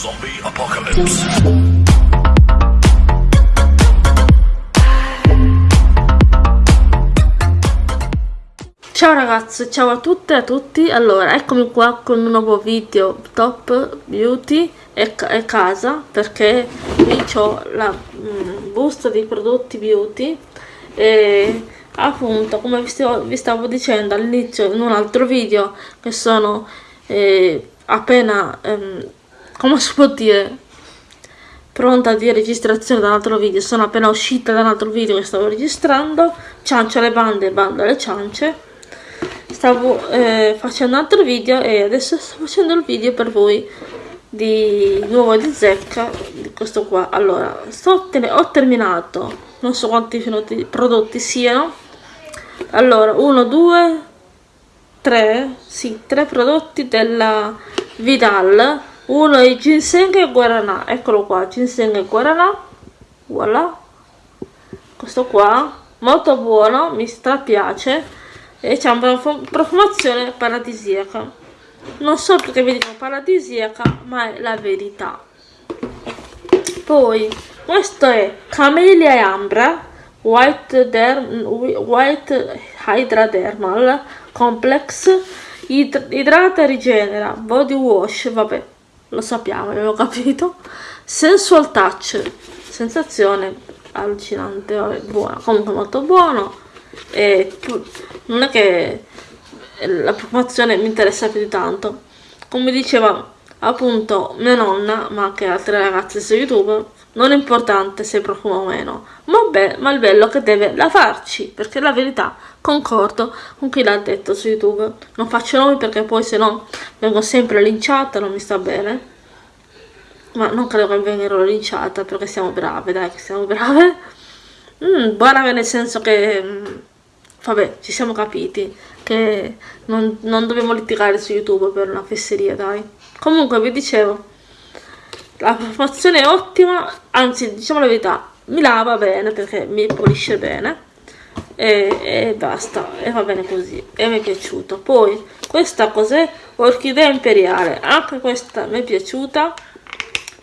Zombie Apocalypse. Ciao ragazzi, ciao a tutte e a tutti, allora eccomi qua con un nuovo video top beauty e, e casa perché qui ho la mm, busta di prodotti beauty e appunto come vi stavo, vi stavo dicendo all'inizio in un altro video che sono eh, appena ehm, come si può dire? Pronta di registrazione da un altro video. Sono appena uscita da un altro video che stavo registrando. Ciance le bande bando le ciance. Stavo eh, facendo un altro video e adesso sto facendo il video per voi di nuovo di zecca di questo qua. Allora sto ho terminato. Non so quanti prodotti siano. Allora 1 2 3 sì 3 prodotti della Vidal uno è ginseng e guaranà eccolo qua ginseng e guaranà voilà. Questo qua molto buono mi strapiace. E c'è una profumazione paradisiaca. Non so perché vi dico paradisiaca ma è la verità. Poi questo è Camellia e Ambra White, Derm, White Hydradermal Complex. Idrata e rigenera body wash vabbè lo sappiamo avevo capito. Sensual touch sensazione allucinante vabbè, buona comunque molto buono. E non è che la promozione mi interessa più di tanto. Come diceva appunto mia nonna ma anche altre ragazze su youtube non è importante se profuma o meno ma, beh, ma il bello che deve lavarci perché la verità concordo con chi l'ha detto su youtube. Non faccio nomi perché poi se no vengo sempre linciata non mi sta bene. Ma non credo che vengerò linciata perché siamo brave dai che siamo brave. Mm, brave nel senso che mm, vabbè ci siamo capiti che non, non dobbiamo litigare su youtube per una fesseria dai comunque vi dicevo la profumazione è ottima anzi diciamo la verità mi lava bene perché mi pulisce bene e, e basta e va bene così e mi è piaciuto. Poi questa cos'è? Orchidea imperiale. Anche questa mi è piaciuta.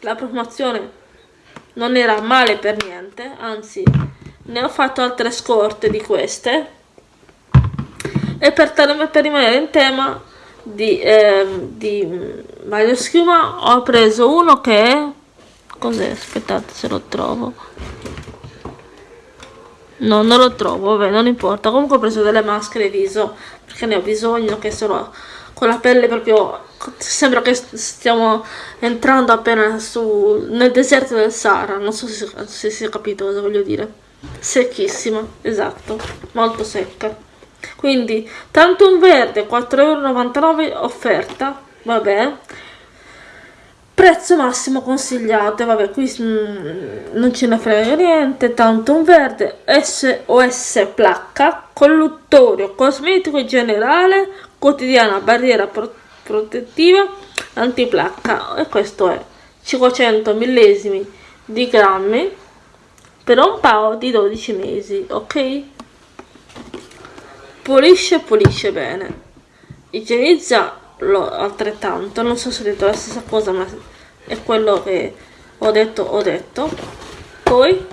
La profumazione non era male per niente anzi ne ho fatto altre scorte di queste. E per, per rimanere in tema di, eh, di Mario Schiuma ho preso uno che è cos'è? aspettate se lo trovo. No non lo trovo vabbè non importa. Comunque ho preso delle maschere viso perché ne ho bisogno che sono con la pelle proprio sembra che stiamo entrando appena su nel deserto del Sahara. Non so se, se si è capito cosa voglio dire. Secchissima esatto molto secca. Quindi tanto un verde 4,99€ offerta vabbè. Prezzo massimo consigliato vabbè qui mm, non ce ne frega niente tanto un verde SOS placca colluttorio cosmetico generale quotidiana barriera pro protettiva antiplacca e questo è 500 millesimi di grammi per un paio di 12 mesi ok? Pulisce pulisce bene. Igienizza lo altrettanto. Non so se ho detto la stessa cosa ma è quello che ho detto ho detto. Poi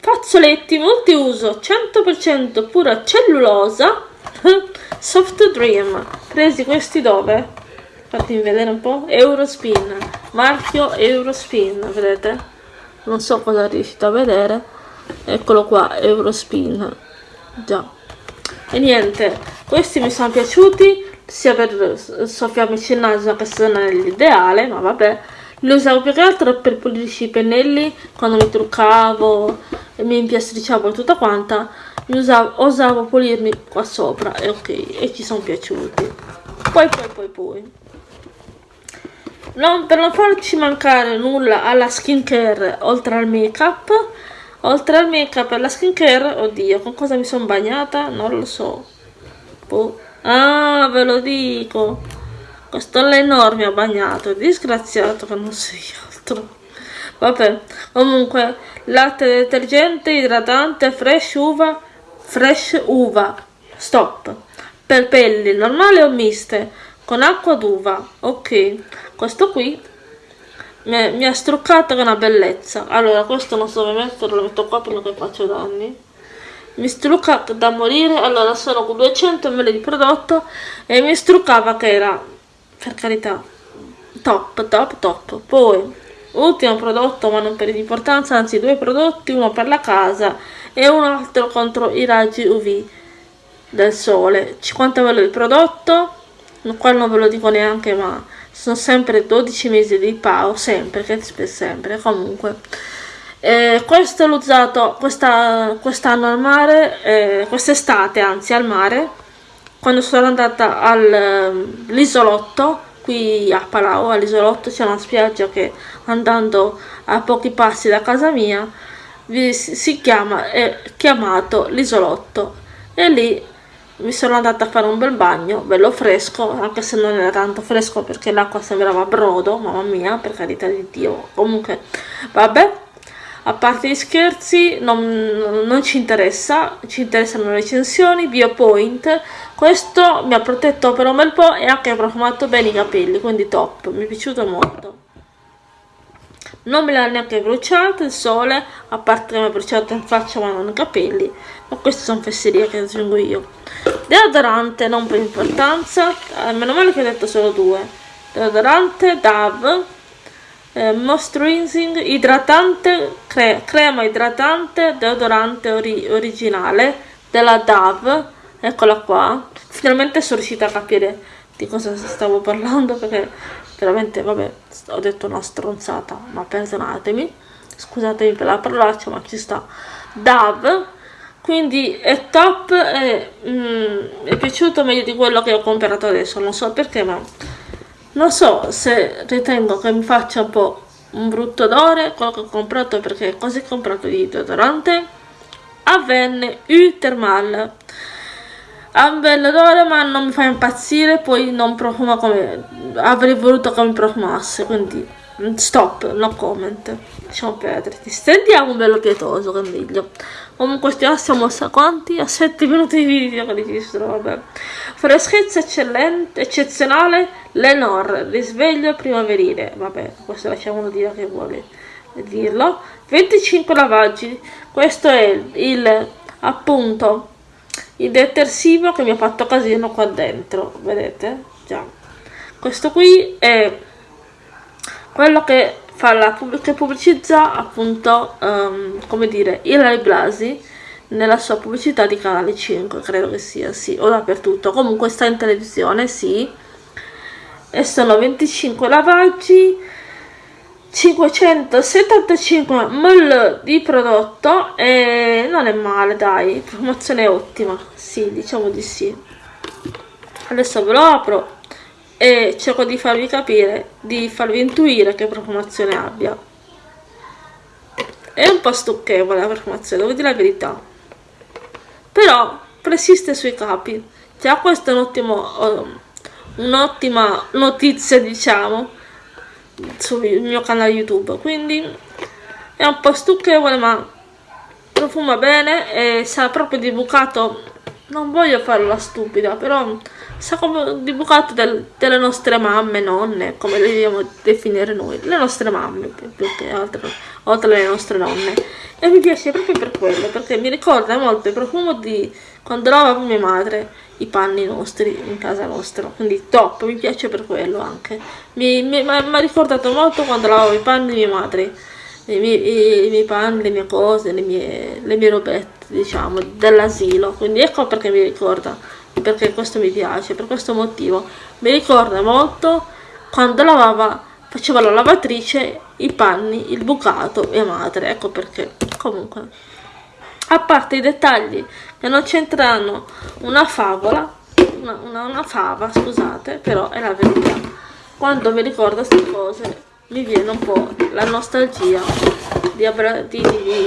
fazzoletti multiuso 100% pura cellulosa soft dream. Presi questi dove? Fatemi vedere un po' eurospin marchio eurospin vedete? Non so cosa riuscite a vedere. Eccolo qua eurospin. Già. E niente questi mi sono piaciuti sia per soffiarmici il naso che se non è l'ideale ma vabbè li usavo più che altro per pulirci i pennelli quando mi truccavo e mi impiastriciavo e tutta quanta usavo, osavo pulirmi qua sopra e ok e ci sono piaciuti poi poi poi poi non, per non farci mancare nulla alla skincare oltre al make up Oltre al make up e alla skincare, oddio, con cosa mi sono bagnata? Non lo so. Boh. Ah, ve lo dico. Questo l'enorme ha bagnato, disgraziato che non sei altro. Vabbè, comunque, latte detergente, idratante, fresh uva, fresh uva, stop. Per pelli normali o miste, con acqua d'uva, ok. Questo qui mi, mi ha struccato che è una bellezza allora questo non so dove metterlo lo metto qua perché faccio danni mi strucca da morire allora sono con 200 ml di prodotto e mi struccava che era per carità top top top. Poi ultimo prodotto ma non per importanza anzi due prodotti uno per la casa e un altro contro i raggi uv del sole. 50 ml di prodotto qua non ve lo dico neanche ma sono sempre 12 mesi di PAO sempre che sempre. Comunque eh, questo l'ho usato quest'anno quest al mare eh, quest'estate anzi al mare quando sono andata all'isolotto qui a Palau all'isolotto c'è una spiaggia che andando a pochi passi da casa mia si chiama è chiamato l'isolotto. E lì mi sono andata a fare un bel bagno bello fresco anche se non era tanto fresco perché l'acqua sembrava brodo mamma mia per carità di dio. Comunque vabbè a parte gli scherzi non, non ci interessa ci interessano le recensioni biopoint questo mi ha protetto per un bel po' e anche profumato bene i capelli quindi top mi è piaciuto molto. Non me l'ha neanche bruciato il sole a parte che mi ha bruciato in faccia ma non i capelli. Ma queste sono fesserie che aggiungo io. Deodorante non per importanza eh, meno male che ho detto solo due. Deodorante DAV eh, moisturizing idratante cre crema idratante deodorante ori originale della DAV eccola qua. Finalmente sono riuscita a capire di cosa stavo parlando perché veramente vabbè ho detto una stronzata ma perdonatemi. Scusatemi per la parolaccia ma ci sta. DAV quindi è top e mm, è piaciuto meglio di quello che ho comprato adesso. Non so perché ma non so se ritengo che mi faccia un po' un brutto odore quello che ho comprato perché cosa ho comprato di deodorante Avenne U Thermal ha un bel odore ma non mi fa impazzire poi non profuma come avrei voluto che mi profumasse quindi stop no comment. Lasciamo perdere. Stendiamo un bello pietoso che è meglio. Comunque stiamo siamo a quanti? a 7 minuti di video che registro vabbè. Freschezza eccellente eccezionale. Lenore risveglio primaverile. Vabbè questo lasciamolo dire che vuole dirlo. 25 lavaggi. Questo è il appunto il detersivo che mi ha fatto casino qua dentro. Vedete? Già. Questo qui è quello che fa la che pubblicizza appunto um, come dire Ilari Blasi nella sua pubblicità di canale 5 credo che sia sì o dappertutto. Comunque sta in televisione sì. E sono 25 lavaggi 575 ml di prodotto e non è male dai promozione ottima. Sì diciamo di sì. Adesso ve lo apro e cerco di farvi capire, di farvi intuire che profumazione abbia. È un po' stucchevole la profumazione, devo dire la verità. Però persiste sui capi. Già questa è un'ottima un notizia, diciamo, sul mio canale YouTube. Quindi è un po' stucchevole, ma profuma bene e sa proprio di bucato. Non voglio farla stupida, però sa come di bucato del, delle nostre mamme, nonne, come le dobbiamo definire noi, le nostre mamme più, che altro, oltre alle nostre nonne. E mi piace proprio per quello, perché mi ricorda molto il profumo di quando lavavo mia madre i panni nostri in casa nostra, quindi top, mi piace per quello anche. Mi, mi, mi ha ricordato molto quando lavavo i panni di mia madre, i miei, i miei panni, le mie cose, le mie, le mie robette, diciamo, dell'asilo, quindi ecco perché mi ricorda perché questo mi piace, per questo motivo. Mi ricorda molto quando lavava, faceva la lavatrice, i panni, il bucato e madre, ecco perché. Comunque, a parte i dettagli che non c'entrano una favola, una, una, una, fava, scusate, però è la verità. Quando mi ricordo queste cose mi viene un po' la nostalgia di, di, di,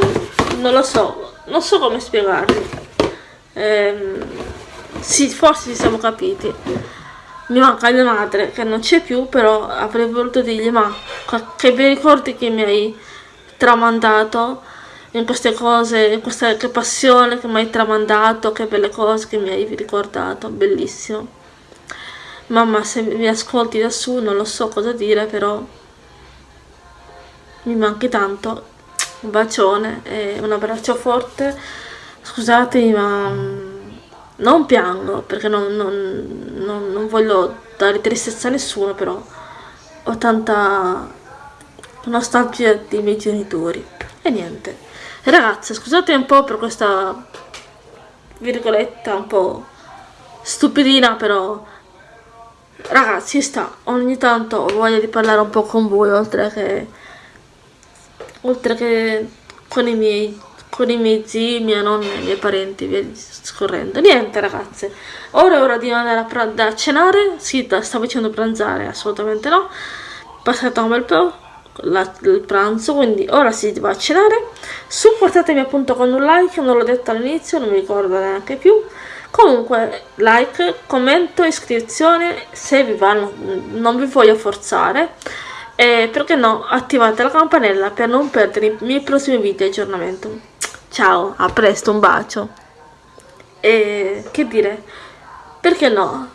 non lo so, non so come spiegarvi. Ehm, sì, forse ci siamo capiti. Mi manca mia madre, che non c'è più, però avrei voluto dirgli, ma che bei ricordi che mi hai tramandato in queste cose, in questa che passione che mi hai tramandato, che belle cose che mi hai ricordato, bellissimo. Mamma, se mi ascolti da su non lo so cosa dire, però mi manchi tanto, un bacione e un abbraccio forte, scusatemi ma mm, non piango perché non, non, non, non voglio dare tristezza a nessuno, però ho tanta nostalgia dei miei genitori. E niente. Ragazze, scusate un po' per questa virgoletta un po' stupidina, però ragazzi sta, ogni tanto ho voglia di parlare un po' con voi oltre che oltre che con i miei con i miei zii, mia nonna e i miei parenti, via scorrendo. Niente ragazze, ora è ora di andare a, a cenare, sì, stavo dicendo pranzare, assolutamente no, passato un bel po' la, il pranzo, quindi ora si va a cenare, supportatemi appunto con un like, non l'ho detto all'inizio, non mi ricordo neanche più, comunque like, commento, iscrizione, se vi va, non vi voglio forzare, e perché no attivate la campanella per non perdere i miei prossimi video di aggiornamento. Ciao, a presto, un bacio. E che dire, perché no?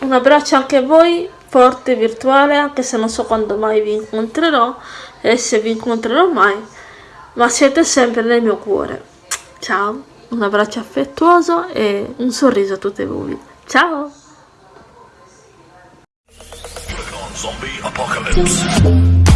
Un abbraccio anche a voi, forte virtuale, anche se non so quando mai vi incontrerò e se vi incontrerò mai, ma siete sempre nel mio cuore. Ciao, un abbraccio affettuoso e un sorriso a tutte voi. Ciao! Zombie Apocalypse.